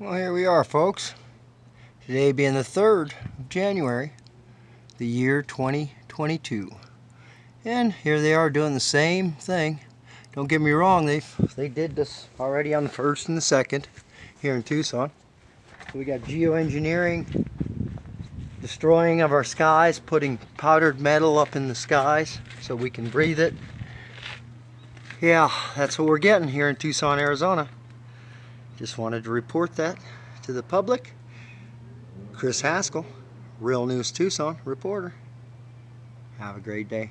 Well, here we are, folks. Today being the 3rd of January, the year 2022. And here they are doing the same thing. Don't get me wrong, they they did this already on the 1st and the 2nd here in Tucson. We got geoengineering, destroying of our skies, putting powdered metal up in the skies so we can breathe it. Yeah, that's what we're getting here in Tucson, Arizona. Just wanted to report that to the public. Chris Haskell, Real News Tucson reporter. Have a great day.